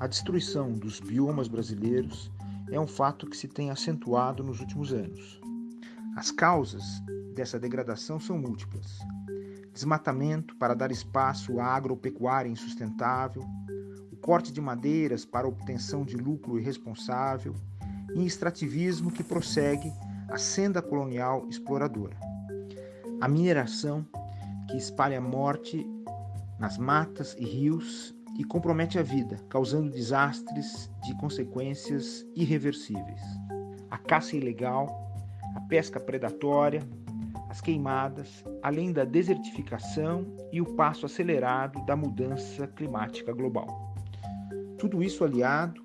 A destruição dos biomas brasileiros é um fato que se tem acentuado nos últimos anos. As causas dessa degradação são múltiplas: desmatamento para dar espaço à agropecuária insustentável, o corte de madeiras para obtenção de lucro irresponsável e extrativismo que prossegue a senda colonial exploradora. A mineração que espalha morte nas matas e rios e compromete a vida, causando desastres de consequências irreversíveis. A caça ilegal, a pesca predatória, as queimadas, além da desertificação e o passo acelerado da mudança climática global. Tudo isso aliado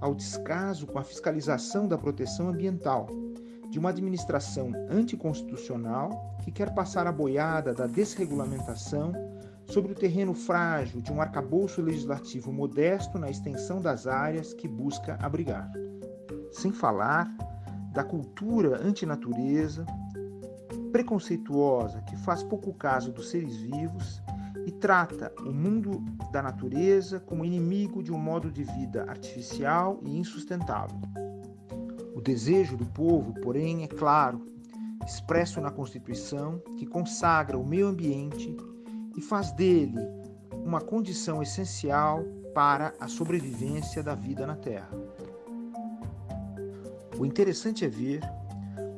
ao descaso com a fiscalização da proteção ambiental, de uma administração anticonstitucional que quer passar a boiada da desregulamentação sobre o terreno frágil de um arcabouço legislativo modesto na extensão das áreas que busca abrigar. Sem falar da cultura antinatureza, preconceituosa que faz pouco caso dos seres vivos e trata o mundo da natureza como inimigo de um modo de vida artificial e insustentável. O desejo do povo, porém, é claro, expresso na Constituição, que consagra o meio ambiente e faz dele uma condição essencial para a sobrevivência da vida na Terra. O interessante é ver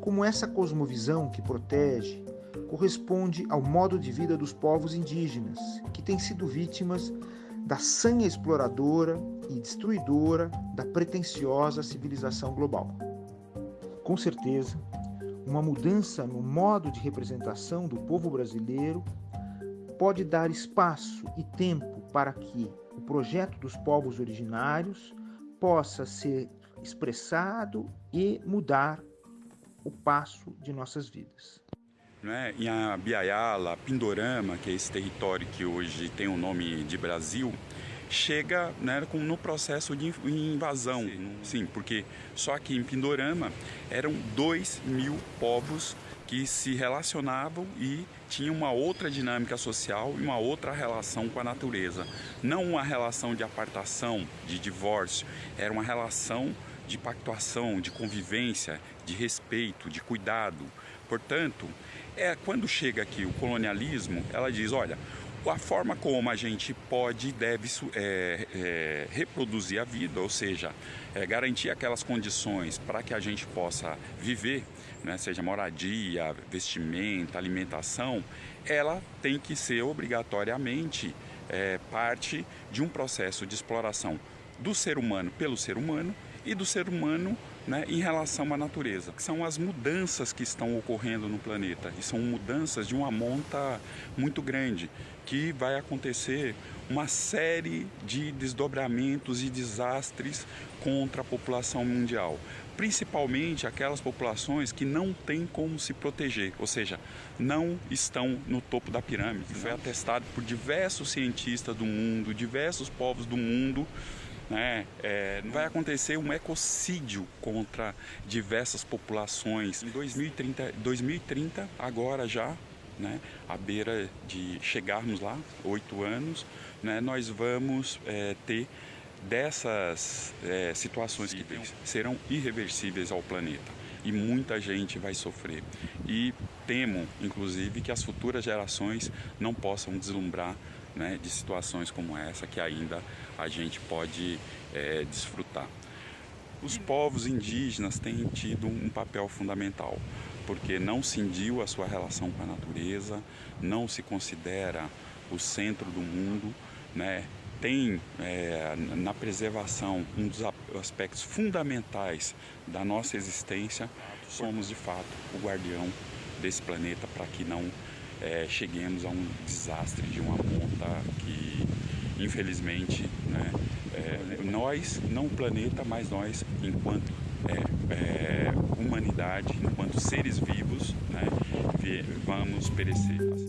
como essa cosmovisão que protege corresponde ao modo de vida dos povos indígenas, que têm sido vítimas da sanha exploradora e destruidora da pretensiosa civilização global. Com certeza, uma mudança no modo de representação do povo brasileiro pode dar espaço e tempo para que o projeto dos povos originários possa ser expressado e mudar o passo de nossas vidas. Né? Em Abiaiala, Pindorama, que é esse território que hoje tem o nome de Brasil, chega né, com, no processo de invasão. Sim, Sim, porque só aqui em Pindorama eram 2 mil povos que se relacionavam e tinham uma outra dinâmica social e uma outra relação com a natureza. Não uma relação de apartação, de divórcio, era uma relação de pactuação, de convivência, de respeito, de cuidado. Portanto, é quando chega aqui o colonialismo, ela diz, olha, a forma como a gente pode e deve é, é, reproduzir a vida, ou seja, é, garantir aquelas condições para que a gente possa viver, né, seja moradia, vestimenta, alimentação, ela tem que ser obrigatoriamente é, parte de um processo de exploração do ser humano pelo ser humano e do ser humano né, em relação à natureza, que são as mudanças que estão ocorrendo no planeta e são mudanças de uma monta muito grande que vai acontecer uma série de desdobramentos e desastres contra a população mundial, principalmente aquelas populações que não têm como se proteger, ou seja, não estão no topo da pirâmide. Foi atestado por diversos cientistas do mundo, diversos povos do mundo né? É, vai acontecer um ecocídio contra diversas populações. Em 2030, 2030 agora já, né, à beira de chegarmos lá, oito anos, né, nós vamos é, ter dessas é, situações que serão irreversíveis ao planeta e muita gente vai sofrer. E temo, inclusive, que as futuras gerações não possam deslumbrar né, de situações como essa que ainda a gente pode é, desfrutar. Os povos indígenas têm tido um papel fundamental, porque não cindiu a sua relação com a natureza, não se considera o centro do mundo, né? tem é, na preservação um dos aspectos fundamentais da nossa existência, somos de fato o guardião desse planeta para que não é, cheguemos a um desastre de uma monta que infelizmente né, é, nós, não o planeta, mas nós enquanto é, é, humanidade, enquanto seres vivos, né, vamos perecer.